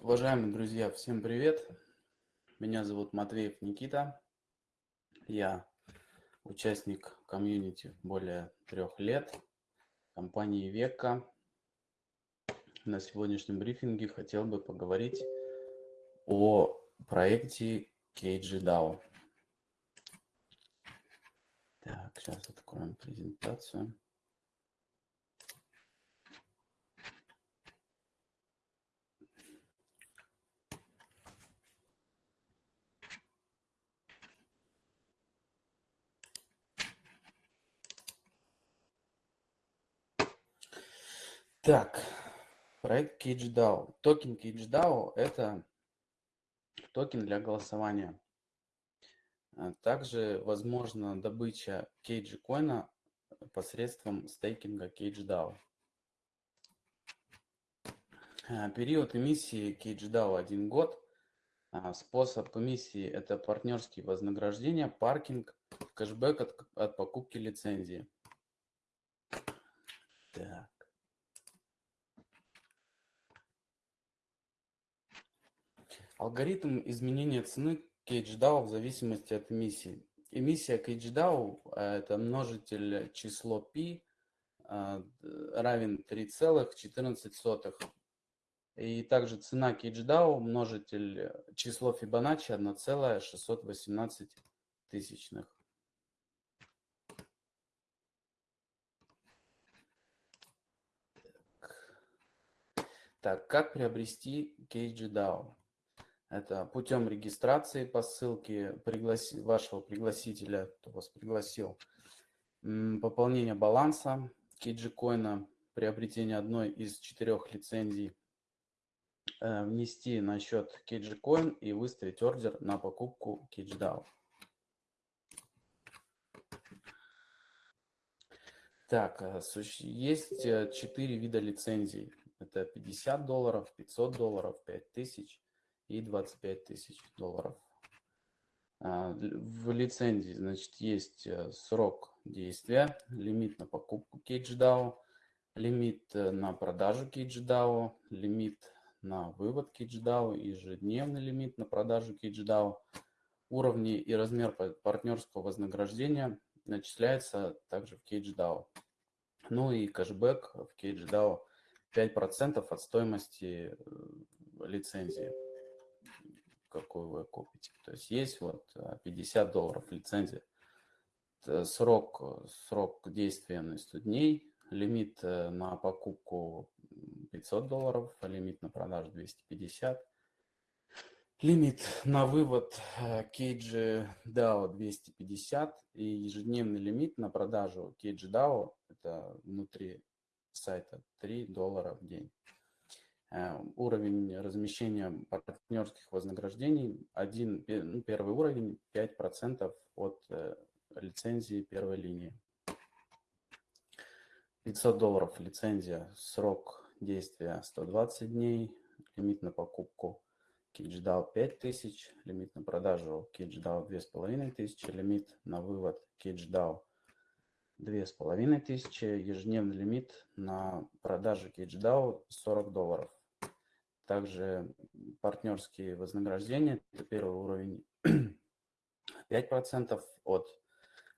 Уважаемые друзья, всем привет! Меня зовут Матвеев Никита. Я участник комьюнити более трех лет компании Века. На сегодняшнем брифинге хотел бы поговорить о проекте KGDAO. Так, сейчас откроем презентацию. Так, проект CageDAO. Токен CageDAO – это токен для голосования. А также возможна добыча CageCoin посредством стейкинга CageDAO. А, период эмиссии CageDAO – один год. А, способ эмиссии – это партнерские вознаграждения, паркинг, кэшбэк от, от покупки лицензии. Так. Алгоритм изменения цены CageDAO в зависимости от эмиссии. Эмиссия CageDAO э, – это множитель число π э, равен 3,14. И также цена CageDAO множитель число Fibonacci 1,618 тысячных. Так, как приобрести CageDAO? Это путем регистрации по ссылке пригласи, вашего пригласителя, кто вас пригласил, пополнение баланса KG приобретение одной из четырех лицензий, э, внести на счет KG и выставить ордер на покупку KGDAO. Так, э, есть э, четыре вида лицензий. Это 50 долларов, 500 долларов, 5000 и 25 тысяч долларов. А, в лицензии, значит, есть э, срок действия, лимит на покупку CageDAO, лимит э, на продажу CageDAO, лимит на вывод CageDAO, ежедневный лимит на продажу CageDAO, уровни и размер партнерского вознаграждения начисляется также в CageDAO. Ну и кэшбэк в CageDAO 5% от стоимости э, лицензии какую вы купите. То есть есть вот 50 э, долларов лицензия. Срок, срок действия на 100 дней, лимит э, на покупку 500 долларов, лимит на продажу 250, лимит на вывод Cage DAO 250 и ежедневный лимит на продажу Cage DAO, это внутри сайта 3 доллара в день. Э, уровень размещения партнерских вознаграждений, один, ну, первый уровень 5% от э, лицензии первой линии. 500 долларов лицензия, срок действия 120 дней, лимит на покупку KitchDAO 5000, лимит на продажу KitchDAO 2500, лимит на вывод KitchDAO 2500, ежедневный лимит на продажу KitchDAO 40 долларов. Также партнерские вознаграждения. Это первый уровень 5% от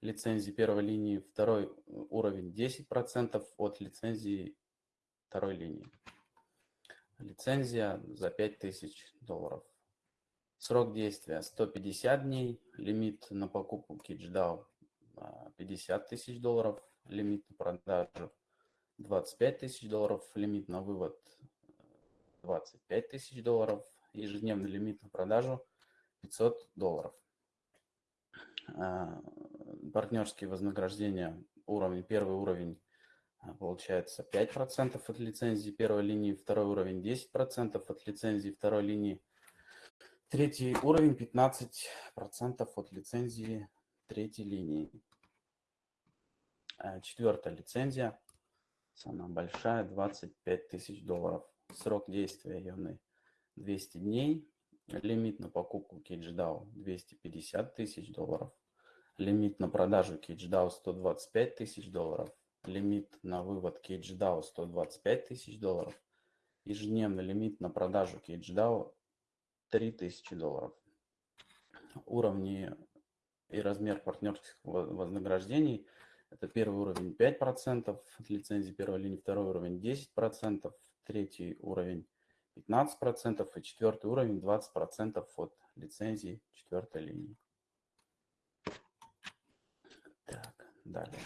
лицензии первой линии. Второй уровень 10% от лицензии второй линии. Лицензия за 5000 долларов. Срок действия 150 дней. Лимит на покупку KitchDAO 50 тысяч долларов. Лимит на продажу 25 тысяч долларов. Лимит на вывод 25 тысяч долларов, ежедневный лимит на продажу 500 долларов. А, партнерские вознаграждения уровень, первый уровень а, получается 5% от лицензии первой линии, второй уровень 10% от лицензии второй линии, третий уровень 15% от лицензии третьей линии. А, четвертая лицензия, самая большая, 25 тысяч долларов. Срок действия явный 200 дней. Лимит на покупку CageDAO 250 тысяч долларов. Лимит на продажу CageDAO 125 тысяч долларов. Лимит на вывод CageDAO 125 тысяч долларов. Ежедневный лимит на продажу CageDAO 3000 долларов. Уровни и размер партнерских вознаграждений. Это первый уровень 5% от лицензии первой линии, второй уровень 10%, третий уровень 15% и четвертый уровень 20% от лицензии четвертой линии. Так, далее.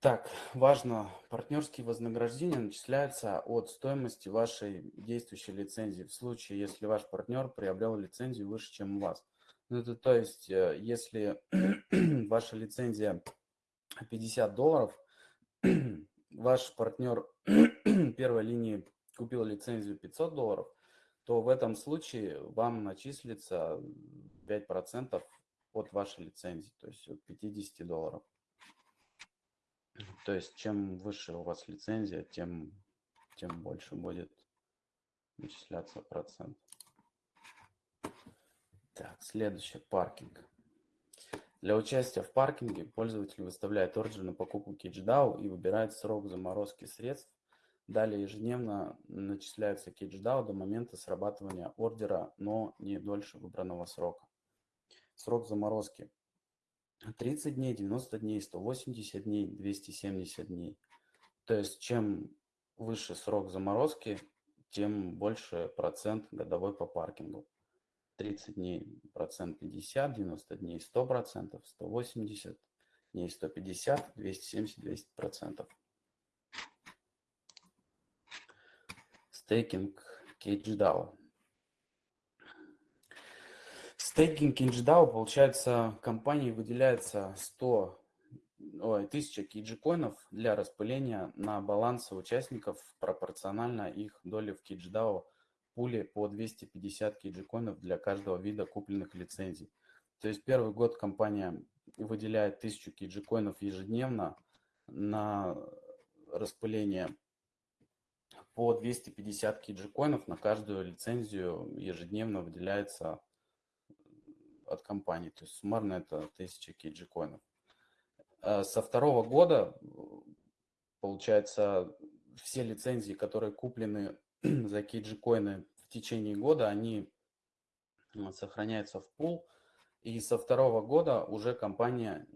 Так, важно, партнерские вознаграждения начисляются от стоимости вашей действующей лицензии в случае, если ваш партнер приобрел лицензию выше, чем у вас. Ну, это то есть, э, если ваша лицензия 50 долларов, ваш партнер первой линии купил лицензию 500 долларов, то в этом случае вам начислится 5% от вашей лицензии, то есть от 50 долларов. То есть чем выше у вас лицензия, тем, тем больше будет начисляться процент. Так, следующее, паркинг. Для участия в паркинге пользователь выставляет ордер на покупку CatchDAO и выбирает срок заморозки средств. Далее ежедневно начисляется CatchDAO до момента срабатывания ордера, но не дольше выбранного срока. Срок заморозки 30 дней, 90 дней, 180 дней, 270 дней. То есть чем выше срок заморозки, тем больше процент годовой по паркингу. 30 дней процент 50, 90 дней 100 процентов, 180 дней 150, 270, 200 процентов. Стейкинг CageDAO. Стейкинг KinchDAO, получается, компании выделяется 100, ой, 1000 кейджикоинов для распыления на балансы участников пропорционально их доли в KitchDAO пуле по 250 кейджикоинов для каждого вида купленных лицензий. То есть первый год компания выделяет 1000 кейджикоинов ежедневно на распыление по 250 кейджикоинов на каждую лицензию ежедневно выделяется от компании. То есть суммарно это 1000 кейджи-коинов. А со второго года, получается, все лицензии, которые куплены за кейджи-коины в течение года, они сохраняются в пул. И со второго года уже компания,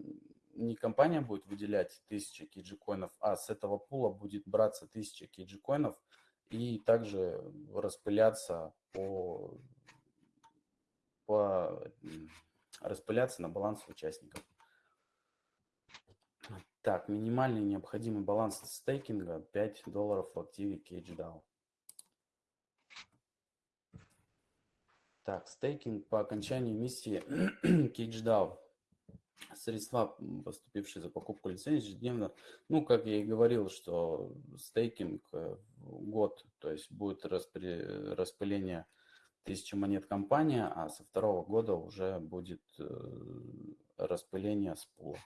не компания будет выделять 1000 кейджи-коинов, а с этого пула будет браться 1000 кейджи-коинов и также распыляться по по, распыляться на баланс участников. Так, минимальный необходимый баланс стейкинга 5 долларов в активе CageDAO. Так, стейкинг по окончании миссии CageDAO. Средства, поступившие за покупку лицензии ежедневно, ну, как я и говорил, что стейкинг э, год, то есть будет распыление 1000 монет компания, а со второго года уже будет э, распыление с пула.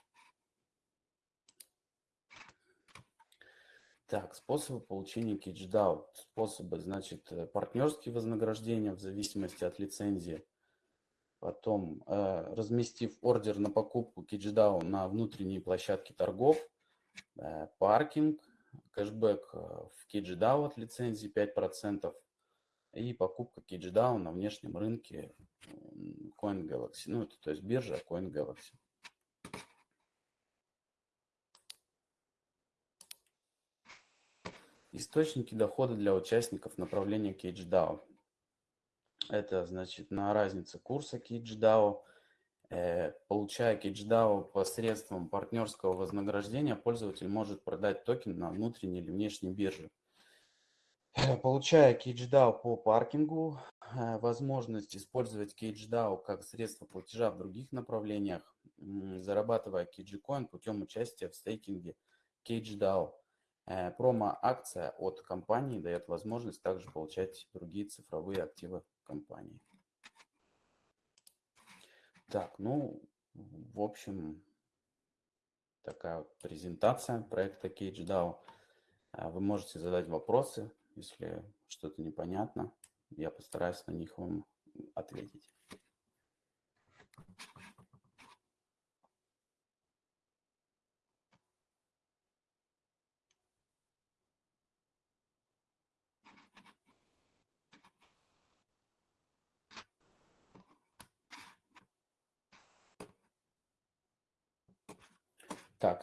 Так, способы получения CatchDAO. Способы, значит, э, партнерские вознаграждения в зависимости от лицензии. Потом, э, разместив ордер на покупку CatchDAO на внутренней площадке торгов, э, паркинг, кэшбэк в CatchDAO от лицензии 5%, и покупка CageDAO на внешнем рынке CoinGalaxy. Ну, это то есть биржа CoinGalaxy. Источники дохода для участников направления CageDAO. Это значит на разнице курса CageDAO. Э, получая CageDAO посредством партнерского вознаграждения, пользователь может продать токен на внутренней или внешней бирже. Э, получая CageDAO по паркингу, э, возможность использовать CageDAO как средство платежа в других направлениях, зарабатывая CageCoin путем участия в стейкинге CageDAO. Э, промо-акция от компании дает возможность также получать другие цифровые активы компании. Так, ну, в общем, такая вот презентация проекта CageDAO. Вы можете задать вопросы, если что-то непонятно, я постараюсь на них вам ответить.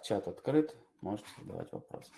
Чат открыт, можете задавать вопросы.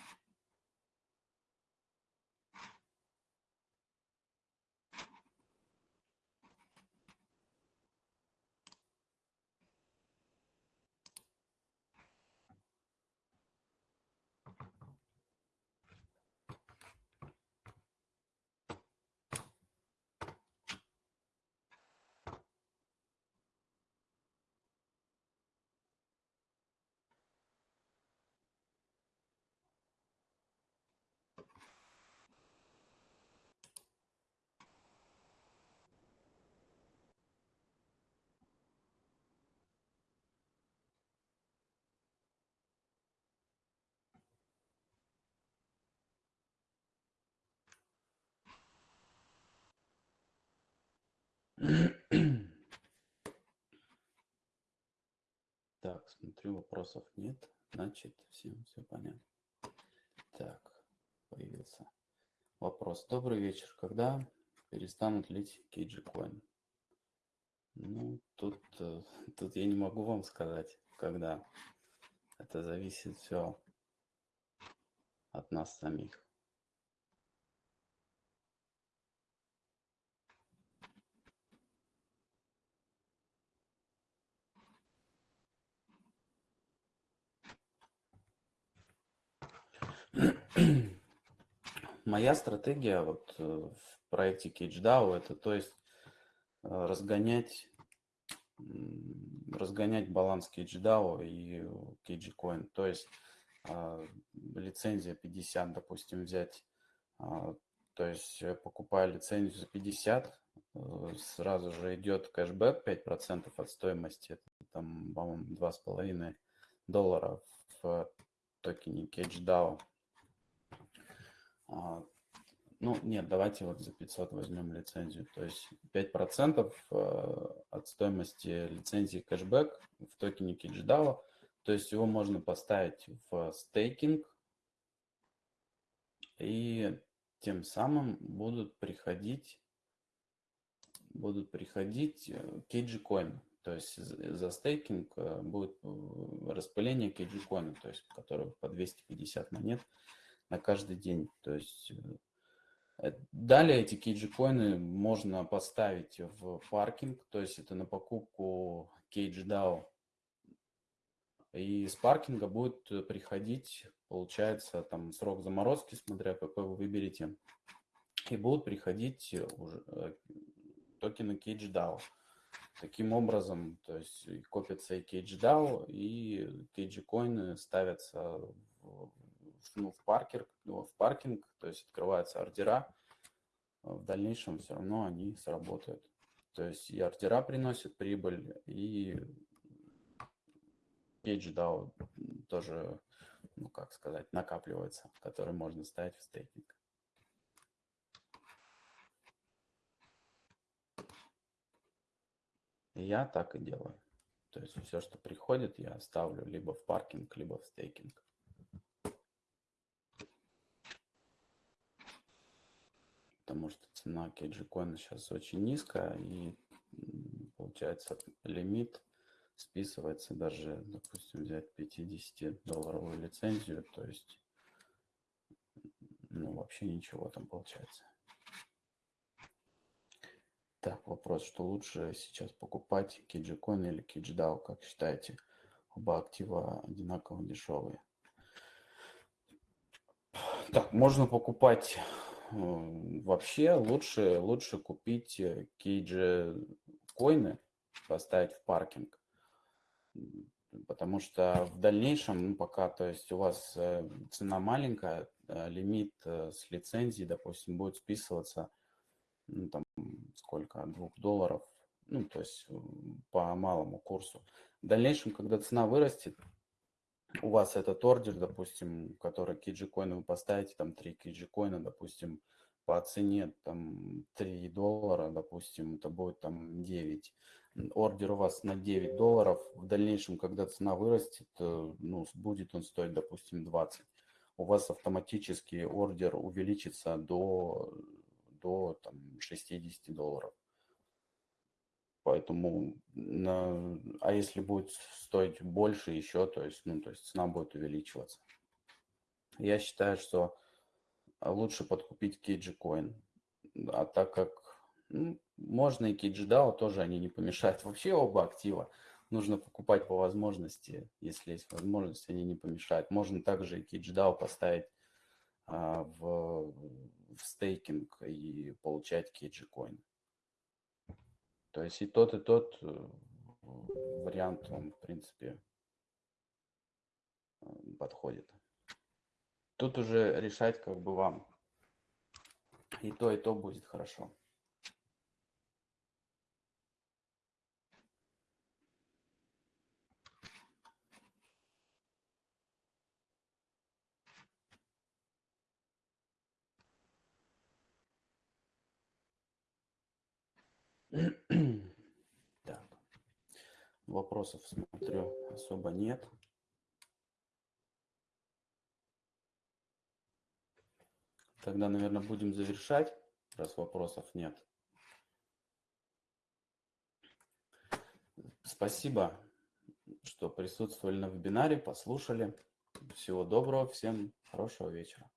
Так, смотрю, вопросов нет. Значит, всем все понятно. Так, появился вопрос. Добрый вечер. Когда перестанут лить KG Coin? Ну, тут, э, тут я не могу вам сказать, когда. Это зависит все от нас самих. Моя стратегия вот э, в проекте CageDAO это то есть э, разгонять разгонять баланс CageDAO и CageCoin. То есть э, лицензия 50, допустим, взять. То есть покупая лицензию за 50, сразу же идет кэшбэк 5% от стоимости. Там, по-моему, 2,5 доллара в токене CageDAO. А, ну, нет, давайте вот за 500 возьмем лицензию. То есть 5% э, от стоимости лицензии кэшбэк в токене KitchDAO. То есть его можно поставить в стейкинг, и тем самым будут приходить будут приходить KG Coin. То есть за стейкинг э, будет э, распыление Coin, то есть который по 250 монет на каждый день. То есть э, далее эти кейджи-коины можно поставить в паркинг, то есть это на покупку кейдж-DAO. И с паркинга будет приходить, получается, там срок заморозки, смотря какой вы выберете, и будут приходить уже э, токены CageDAO. Таким образом, то есть копятся и CageDAO, и CageCoin ставятся в, ну, в, паркер, ну, в паркинг, то есть открываются ордера, в дальнейшем все равно они сработают. То есть и ордера приносят прибыль, и PageDAO тоже, ну как сказать, накапливается, который можно ставить в стейкинг. Я так и делаю. То есть все, что приходит, я ставлю либо в паркинг, либо в стейкинг. Потому что цена кейджикоина сейчас очень низкая, и получается лимит списывается даже, допустим, взять 50-долларовую лицензию, то есть ну, вообще ничего там получается. Так, вопрос, что лучше сейчас покупать, KijiCoin или KijiDAO, как считаете? Оба актива одинаково дешевые. Так, можно покупать вообще лучше, лучше купить кейджи коины, поставить в паркинг. Потому что в дальнейшем, ну, пока, то есть у вас э, цена маленькая, э, лимит э, с лицензии, допустим, будет списываться, ну, там, сколько, двух долларов, ну, то есть по малому курсу. В дальнейшем, когда цена вырастет, у вас этот ордер, допустим, который коины вы поставите, там 3 KG коина, допустим, по цене там 3 доллара, допустим, это будет там 9. Ордер у вас на 9 долларов. В дальнейшем, когда цена вырастет, э, ну, будет он стоить, допустим, 20. У вас автоматически ордер увеличится до, до там, 60 долларов. Поэтому, на, а если будет стоить больше еще, то есть, ну, то есть цена будет увеличиваться. Я считаю, что лучше подкупить KG Coin. А так как ну, можно и KG DAO тоже они не помешают. Вообще оба актива нужно покупать по возможности. Если есть возможность, они не помешают. Можно также и KG DAO поставить а, в, в стейкинг и получать KG Coin. То есть и тот, и тот э, вариант, он, в принципе, э, подходит. Тут уже решать как бы вам. И то, и то будет хорошо. Так. Вопросов, смотрю, особо нет. Тогда, наверное, будем завершать, раз вопросов нет. Спасибо, что присутствовали на вебинаре, послушали. Всего доброго, всем хорошего вечера.